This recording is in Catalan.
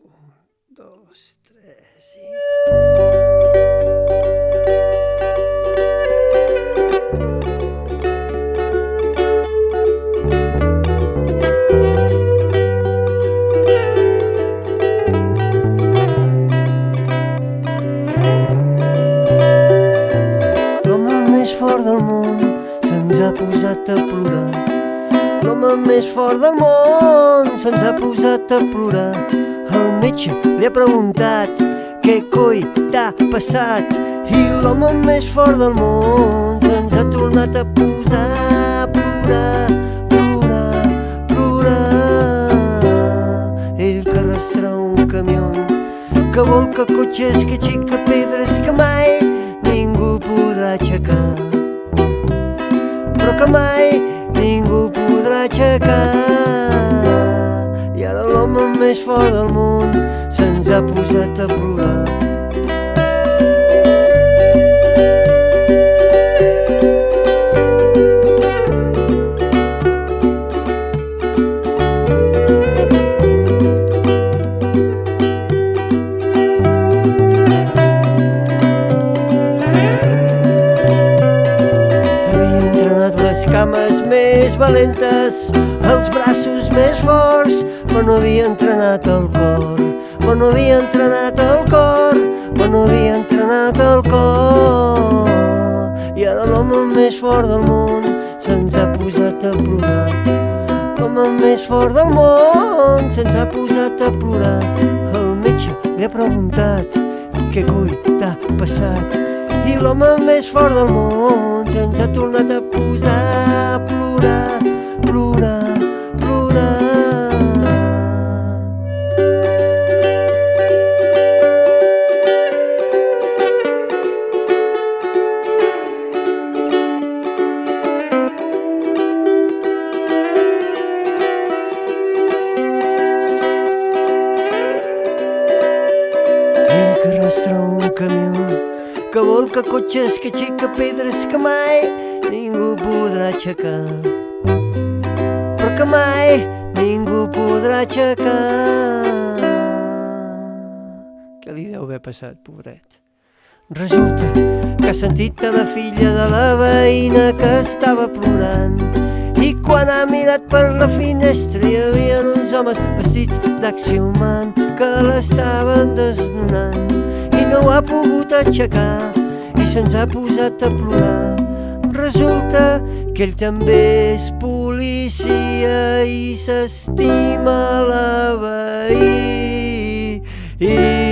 Un, dos, tres i... Fort del món se'ns ha posat a plorar. L'home més fort del món se'ns ha posat a plorar. Metge li ha preguntat què coi t'ha passat i l'home més fort del món se'ns ha tornat a posar a plorar, plorar, plorar. Ell que arrastra un camió que volca cotxes, que aixeca pedres que mai ningú podrà aixecar però que mai ningú podrà aixecar i ara l'home més fort del món se'ns ha posat a plorar cames més valentes, els braços més forts, però no havia entrenat el cor. Però no havia entrenat el cor, però no havia entrenat el cor. I ara l'home més fort del món se'ns ha posat a plorar. L'home més fort del món se'ns ha posat a plorar. El metge li ha preguntat què coi t'ha passat i l'home més fort del món se'ns ha tornat a posar a plorar, Arrastra un camió que volca cotxes, que aixeca pedres que mai ningú podrà aixecar. Però que mai ningú podrà aixecar. Què li deu haver passat, pobret? Resulta que ha sentit a la filla de la veïna que estava plorant i quan ha mirat per la finestra hi havia uns homes vestits d'axiomant que l'estaven desnonant no ha pogut aixecar i se'ns ha posat a plorar. Resulta que ell també és policia i s'estima la i